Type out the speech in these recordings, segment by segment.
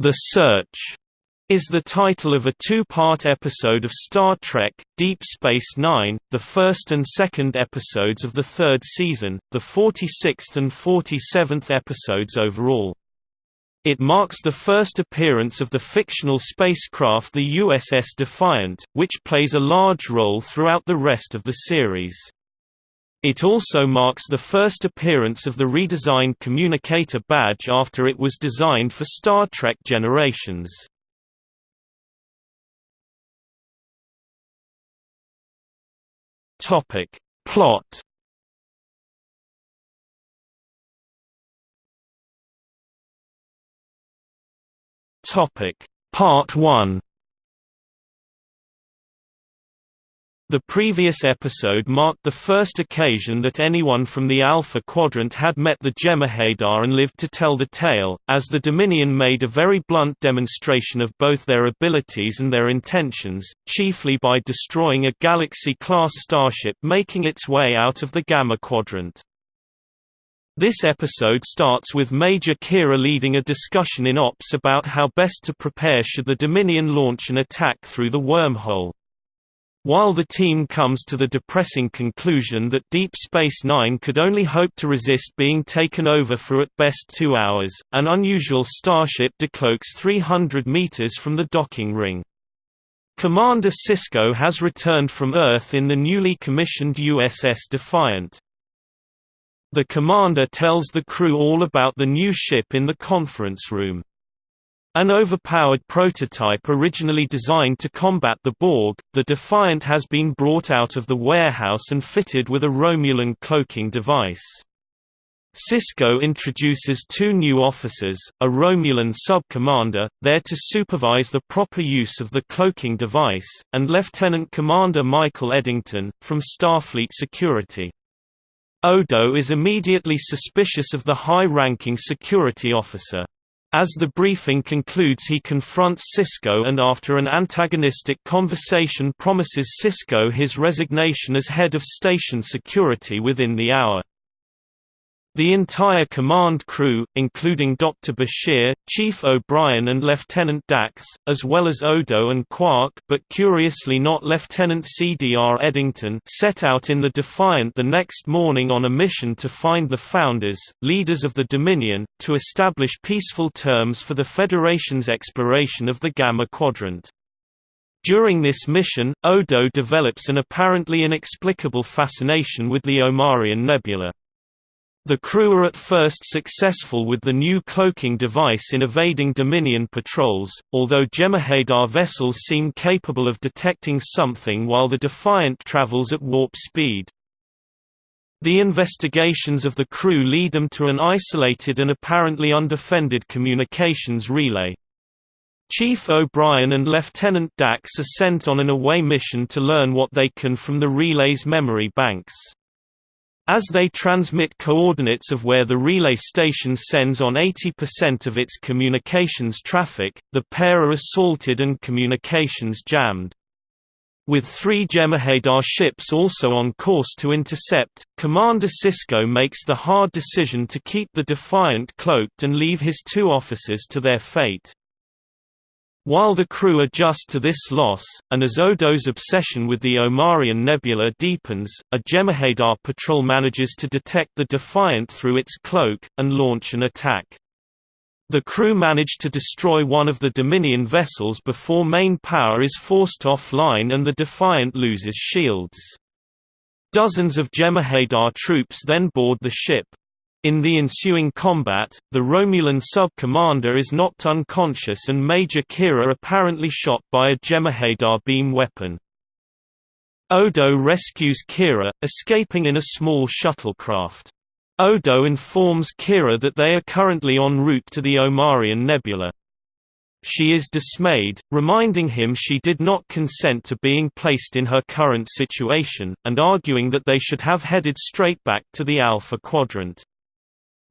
The Search is the title of a two-part episode of Star Trek, Deep Space Nine, the first and second episodes of the third season, the 46th and 47th episodes overall. It marks the first appearance of the fictional spacecraft the USS Defiant, which plays a large role throughout the rest of the series. It also marks the first appearance of the redesigned communicator badge after it was designed for Star Trek Generations. Topic. Plot Topic. Part 1 The previous episode marked the first occasion that anyone from the Alpha Quadrant had met the Jem'Hadar and lived to tell the tale, as the Dominion made a very blunt demonstration of both their abilities and their intentions, chiefly by destroying a Galaxy-class starship making its way out of the Gamma Quadrant. This episode starts with Major Kira leading a discussion in Ops about how best to prepare should the Dominion launch an attack through the wormhole. While the team comes to the depressing conclusion that Deep Space Nine could only hope to resist being taken over for at best two hours, an unusual starship decloaks 300 meters from the docking ring. Commander Sisko has returned from Earth in the newly commissioned USS Defiant. The commander tells the crew all about the new ship in the conference room. An overpowered prototype originally designed to combat the Borg, the Defiant has been brought out of the warehouse and fitted with a Romulan cloaking device. Sisko introduces two new officers, a Romulan sub-commander, there to supervise the proper use of the cloaking device, and Lieutenant Commander Michael Eddington, from Starfleet Security. Odo is immediately suspicious of the high-ranking security officer. As the briefing concludes he confronts Sisko and after an antagonistic conversation promises Sisko his resignation as head of station security within the hour. The entire command crew, including Dr. Bashir, Chief O'Brien and Lieutenant Dax, as well as Odo and Quark but curiously not Lieutenant C.D.R. Eddington set out in the Defiant the next morning on a mission to find the Founders, leaders of the Dominion, to establish peaceful terms for the Federation's exploration of the Gamma Quadrant. During this mission, Odo develops an apparently inexplicable fascination with the Omarian Nebula. The crew are at first successful with the new cloaking device in evading Dominion patrols, although Jem'Hadar vessels seem capable of detecting something while the Defiant travels at warp speed. The investigations of the crew lead them to an isolated and apparently undefended communications relay. Chief O'Brien and Lieutenant Dax are sent on an away mission to learn what they can from the relay's memory banks. As they transmit coordinates of where the relay station sends on 80% of its communications traffic, the pair are assaulted and communications jammed. With three Jem'Hadar ships also on course to intercept, Commander Sisko makes the hard decision to keep the Defiant cloaked and leave his two officers to their fate. While the crew adjust to this loss, and as Odo's obsession with the Omarion Nebula deepens, a Jem'Hadar patrol manages to detect the Defiant through its cloak, and launch an attack. The crew manage to destroy one of the Dominion vessels before main power is forced offline and the Defiant loses shields. Dozens of Jem'Hadar troops then board the ship, in the ensuing combat, the Romulan sub-commander is knocked unconscious and Major Kira apparently shot by a Jem'Hadar beam weapon. Odo rescues Kira, escaping in a small shuttlecraft. Odo informs Kira that they are currently en route to the Omarian Nebula. She is dismayed, reminding him she did not consent to being placed in her current situation, and arguing that they should have headed straight back to the Alpha Quadrant.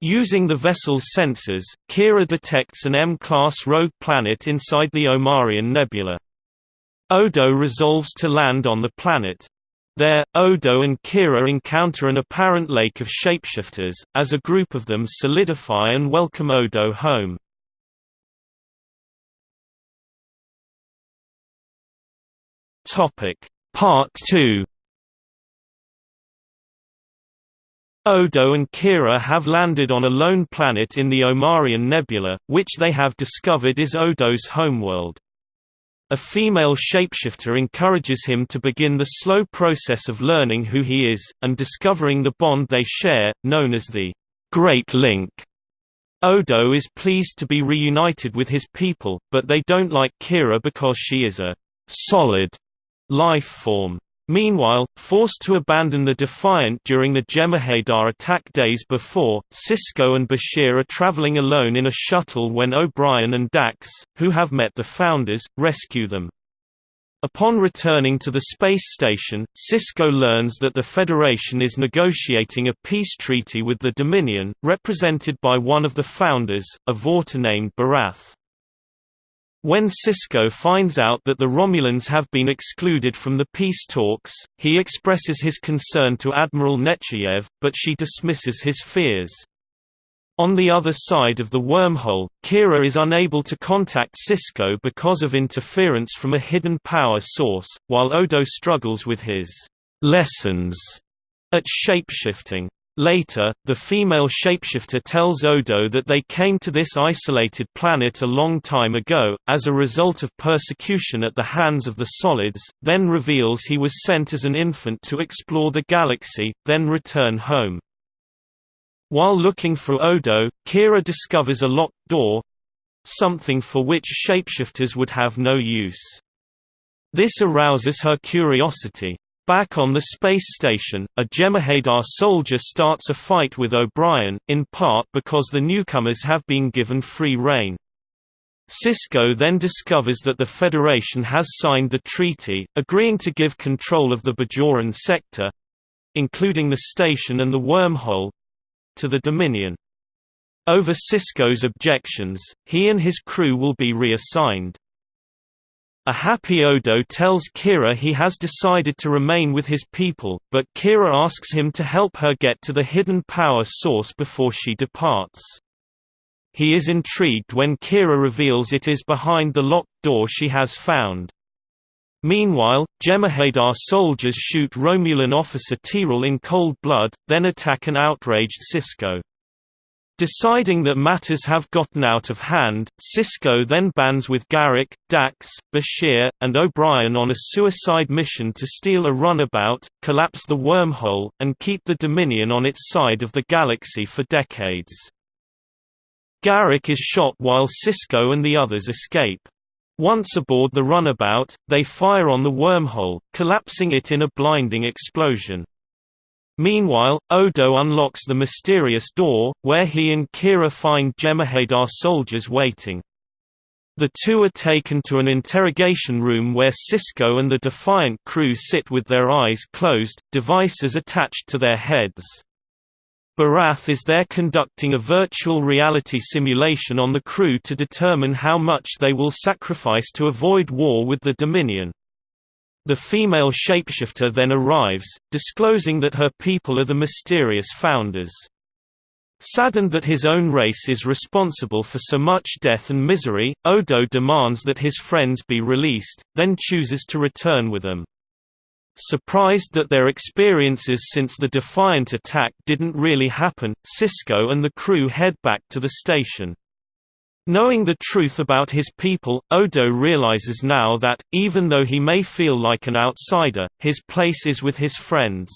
Using the vessel's sensors, Kira detects an M-class rogue planet inside the Omarian Nebula. Odo resolves to land on the planet. There, Odo and Kira encounter an apparent lake of shapeshifters, as a group of them solidify and welcome Odo home. Part 2 Odo and Kira have landed on a lone planet in the Omarian Nebula, which they have discovered is Odo's homeworld. A female shapeshifter encourages him to begin the slow process of learning who he is, and discovering the bond they share, known as the Great Link. Odo is pleased to be reunited with his people, but they don't like Kira because she is a solid life form. Meanwhile, forced to abandon the Defiant during the Jem'Hadar attack days before, Sisko and Bashir are traveling alone in a shuttle when O'Brien and Dax, who have met the Founders, rescue them. Upon returning to the space station, Sisko learns that the Federation is negotiating a peace treaty with the Dominion, represented by one of the Founders, a Vorta named Borath. When Sisko finds out that the Romulans have been excluded from the peace talks, he expresses his concern to Admiral Nechayev, but she dismisses his fears. On the other side of the wormhole, Kira is unable to contact Sisko because of interference from a hidden power source, while Odo struggles with his lessons at shapeshifting. Later, the female shapeshifter tells Odo that they came to this isolated planet a long time ago, as a result of persecution at the hands of the Solids, then reveals he was sent as an infant to explore the galaxy, then return home. While looking for Odo, Kira discovers a locked door—something for which shapeshifters would have no use. This arouses her curiosity. Back on the space station, a Jem'Hadar soldier starts a fight with O'Brien, in part because the newcomers have been given free rein. Sisko then discovers that the Federation has signed the treaty, agreeing to give control of the Bajoran sector—including the station and the wormhole—to the Dominion. Over Sisko's objections, he and his crew will be reassigned. A happy Odo tells Kira he has decided to remain with his people, but Kira asks him to help her get to the hidden power source before she departs. He is intrigued when Kira reveals it is behind the locked door she has found. Meanwhile, Jem'Hadar soldiers shoot Romulan officer T'Rul in cold blood, then attack an outraged Sisko. Deciding that matters have gotten out of hand, Sisko then bands with Garak, Dax, Bashir, and O'Brien on a suicide mission to steal a runabout, collapse the wormhole, and keep the Dominion on its side of the galaxy for decades. Garak is shot while Sisko and the others escape. Once aboard the runabout, they fire on the wormhole, collapsing it in a blinding explosion. Meanwhile, Odo unlocks the mysterious door, where he and Kira find Jem'Hadar soldiers waiting. The two are taken to an interrogation room where Sisko and the Defiant crew sit with their eyes closed, devices attached to their heads. Borath is there conducting a virtual reality simulation on the crew to determine how much they will sacrifice to avoid war with the Dominion. The female shapeshifter then arrives, disclosing that her people are the mysterious founders. Saddened that his own race is responsible for so much death and misery, Odo demands that his friends be released, then chooses to return with them. Surprised that their experiences since the Defiant attack didn't really happen, Sisko and the crew head back to the station. Knowing the truth about his people, Odo realizes now that, even though he may feel like an outsider, his place is with his friends.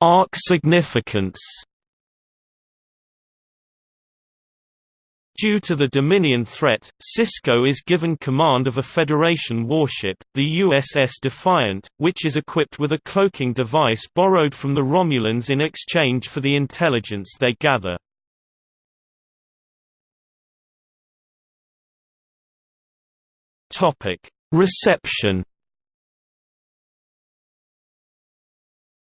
Arc significance Due to the Dominion threat, Sisko is given command of a Federation warship, the USS Defiant, which is equipped with a cloaking device borrowed from the Romulans in exchange for the intelligence they gather. Reception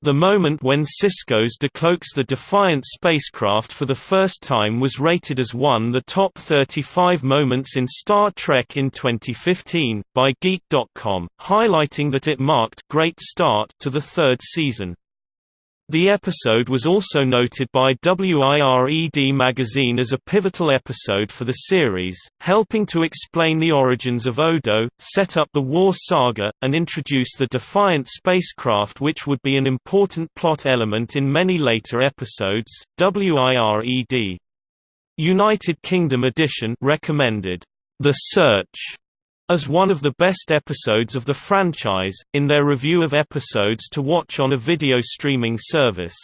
The moment when Sisko's decloaks the Defiant spacecraft for the first time was rated as one the top 35 moments in Star Trek in 2015, by Geek.com, highlighting that it marked great start to the third season. The episode was also noted by WIRED magazine as a pivotal episode for the series, helping to explain the origins of Odo, set up the war saga, and introduce the Defiant spacecraft which would be an important plot element in many later episodes. WIRED United Kingdom edition recommended The Search as one of the best episodes of the franchise, in their review of episodes to watch on a video streaming service.